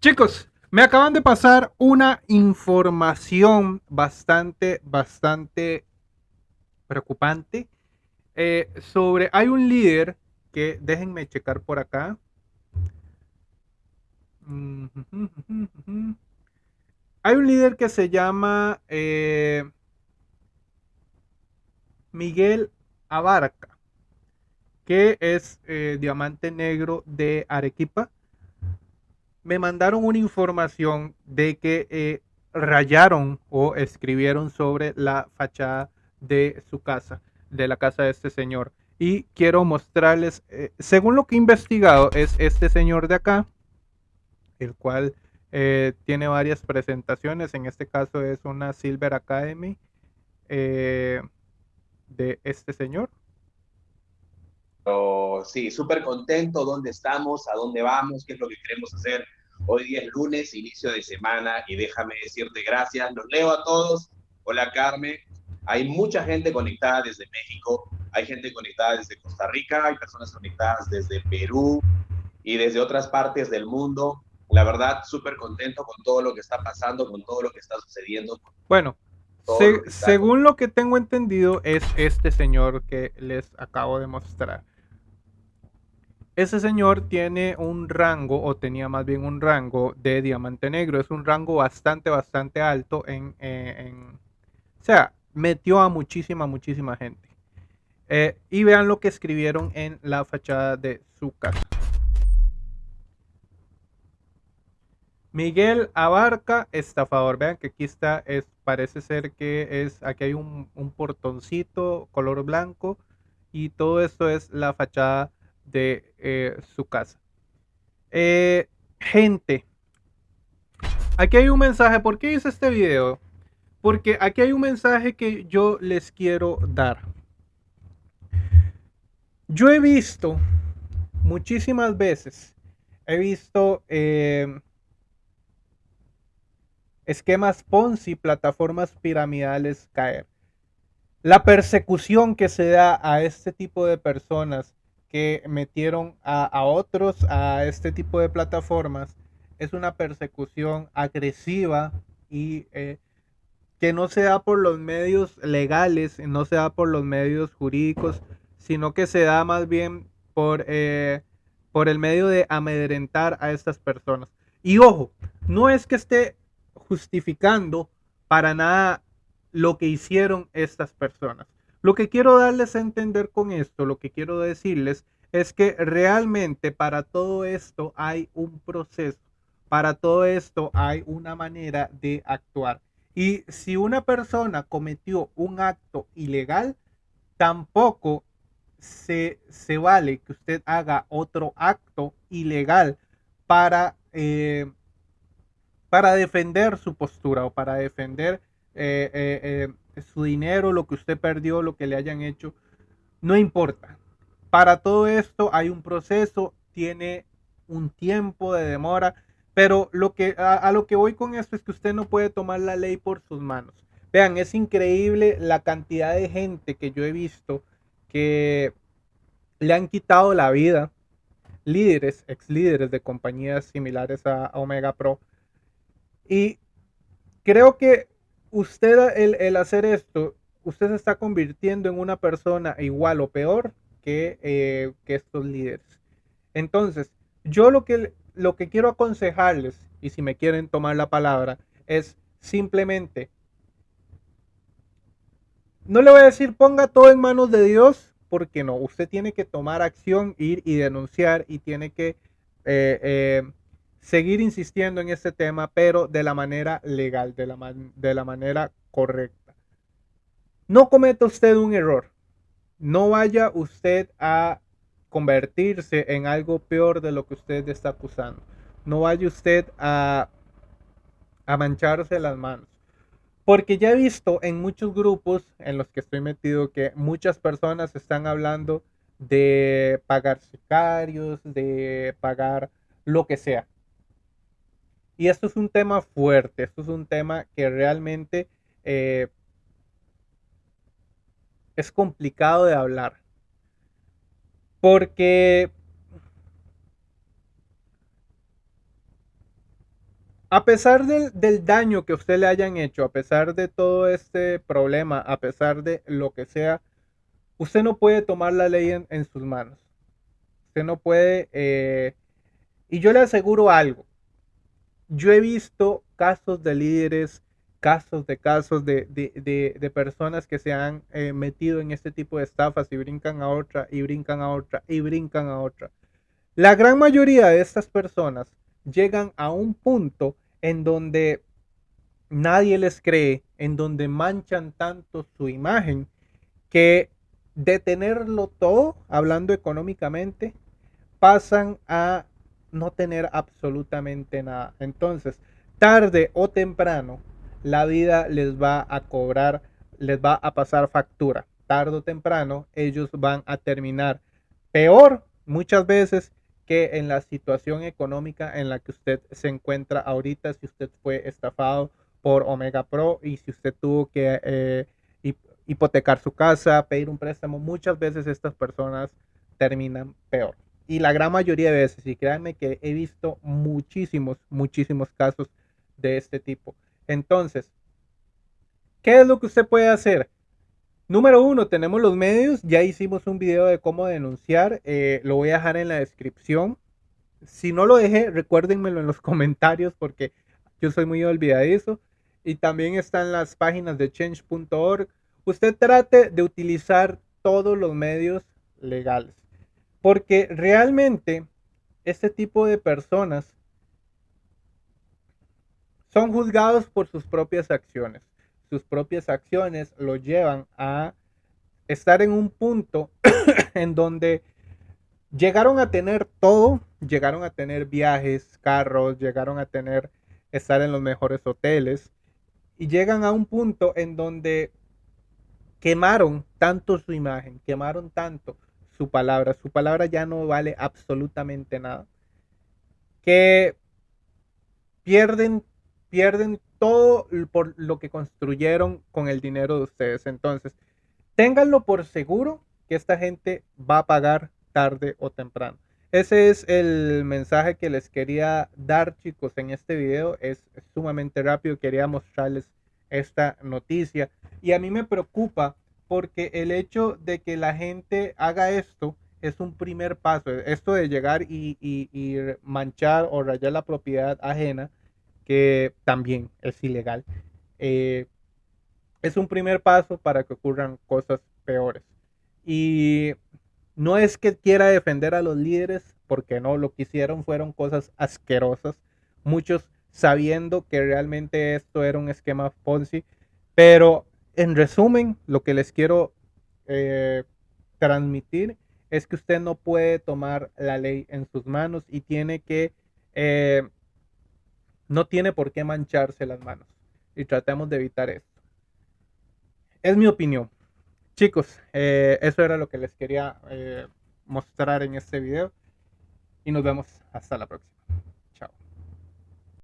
Chicos, me acaban de pasar una información bastante, bastante preocupante eh, sobre, hay un líder que, déjenme checar por acá. Hay un líder que se llama eh, Miguel Abarca, que es eh, diamante negro de Arequipa me mandaron una información de que eh, rayaron o escribieron sobre la fachada de su casa, de la casa de este señor. Y quiero mostrarles, eh, según lo que he investigado, es este señor de acá, el cual eh, tiene varias presentaciones. En este caso es una Silver Academy de este señor. Sí, súper contento. ¿Dónde estamos? ¿A dónde vamos? ¿Qué es lo que queremos hacer? Hoy día es lunes, inicio de semana, y déjame decirte gracias. Los leo a todos. Hola, Carmen. Hay mucha gente conectada desde México, hay gente conectada desde Costa Rica, hay personas conectadas desde Perú y desde otras partes del mundo. La verdad, súper contento con todo lo que está pasando, con todo lo que está sucediendo. Bueno, según lo que tengo entendido, es este señor que les acabo de mostrar. Ese señor tiene un rango, o tenía más bien un rango de diamante negro. Es un rango bastante, bastante alto en... Eh, o sea, metió a muchísima, muchísima gente. Eh, y vean lo que escribieron en la fachada de su casa. Miguel Abarca, estafador. Vean que aquí está, es, parece ser que es, aquí hay un, un portoncito color blanco y todo esto es la fachada de eh, su casa. Eh, gente, aquí hay un mensaje. ¿Por qué hice este video? Porque aquí hay un mensaje que yo les quiero dar. Yo he visto muchísimas veces, he visto eh, esquemas Ponzi, plataformas piramidales caer. La persecución que se da a este tipo de personas que metieron a, otros a este tipo de plataformas es una persecución agresiva y eh, que no se da por los medios legales, no se da por los medios jurídicos, sino que se da más bien por, eh, por el medio de amedrentar a estas personas. Y ojo, no es que esté justificando para nada lo que hicieron estas personas. Lo que quiero darles a entender con esto, lo que quiero decirles es que realmente para todo esto hay un proceso, para todo esto hay una manera de actuar. Y si una persona cometió un acto ilegal, tampoco se, se vale que usted haga otro acto ilegal para, eh, para defender su postura o para defender eh, eh, su dinero, lo que usted perdió, lo que le hayan hecho, no importa. Para todo esto hay un proceso, tiene un tiempo de demora, pero lo que, a, lo que voy con esto es que usted no puede tomar la ley por sus manos. Vean, es increíble la cantidad de gente que yo he visto que le han quitado la vida, líderes, ex líderes de compañías similares a Omega Pro. Y creo que usted el, hacer esto, usted se está convirtiendo en una persona igual o peor que, eh, que estos líderes. Entonces, yo lo que, lo que quiero aconsejarles, y si me quieren tomar la palabra, es simplemente, no le voy a decir ponga todo en manos de Dios, porque no, usted tiene que tomar acción, ir y denunciar y tiene que eh, eh, seguir insistiendo en este tema, pero de la manera legal, de la, de la manera correcta. No cometa usted un error. No vaya usted a convertirse en algo peor de lo que usted está acusando. No vaya usted a, a mancharse las manos. Porque ya he visto en muchos grupos en los que estoy metido que muchas personas están hablando de pagar sicarios, de pagar lo que sea. Y esto es un tema fuerte, esto es un tema que realmente eh, es complicado de hablar. Porque a pesar del, del, daño que usted le hayan hecho, a pesar de todo este problema, a pesar de lo que sea, usted no puede tomar la ley en, en sus manos. Usted no puede... Eh, y yo le aseguro algo. Yo he visto casos de líderes, casos de casos de, de, de, de personas que se han eh, metido en este tipo de estafas y brincan a otra, y brincan a otra, y brincan a otra. La gran mayoría de estas personas llegan a un punto en donde nadie les cree, en donde manchan tanto su imagen, que de tenerlo todo, hablando económicamente, pasan a no tener absolutamente nada. Entonces, tarde o temprano, la vida les va a cobrar, les va a pasar factura. Tarde o temprano, ellos van a terminar peor muchas veces que en la situación económica en la que usted se encuentra ahorita, si usted fue estafado por Omega Pro y si usted tuvo que eh, hipotecar su casa, pedir un préstamo, muchas veces estas personas terminan peor. Y la gran mayoría de veces, y créanme que he visto muchísimos, muchísimos casos de este tipo. Entonces, ¿qué es lo que usted puede hacer? Número uno, tenemos los medios. Ya hicimos un video de cómo denunciar. Eh, lo voy a dejar en la descripción. Si no lo dejé, recuérdenmelo en los comentarios porque yo soy muy olvidadizo. Y también están las páginas de change.org. Usted trate de utilizar todos los medios legales. Porque realmente este tipo de personas son juzgados por sus propias acciones. Sus propias acciones lo llevan a estar en un punto en donde llegaron a tener todo, llegaron a tener viajes, carros, llegaron a tener estar en los mejores hoteles y llegan a un punto en donde quemaron tanto su imagen, quemaron tanto su palabra, su palabra ya no vale absolutamente nada, que pierden, pierden todo por lo que construyeron con el dinero de ustedes. Entonces, ténganlo por seguro que esta gente va a pagar tarde o temprano. Ese es el mensaje que les quería dar, chicos, en este video. Es sumamente rápido. Quería mostrarles esta noticia. Y a mí me preocupa porque el hecho de que la gente haga esto es un primer paso. Esto de llegar y, y manchar o rayar la propiedad ajena que también es ilegal. Eh, es un primer paso para que ocurran cosas peores. Y no es que quiera defender a los líderes, porque no, lo que hicieron fueron cosas asquerosas, muchos sabiendo que realmente esto era un esquema Ponzi, pero en resumen, lo que les quiero eh, transmitir es que usted no puede tomar la ley en sus manos y tiene que eh, no tiene por qué mancharse las manos. Y tratemos de evitar esto. Es mi opinión. Chicos, eh, eso era lo que les quería mostrar en este video. Y nos vemos hasta la próxima.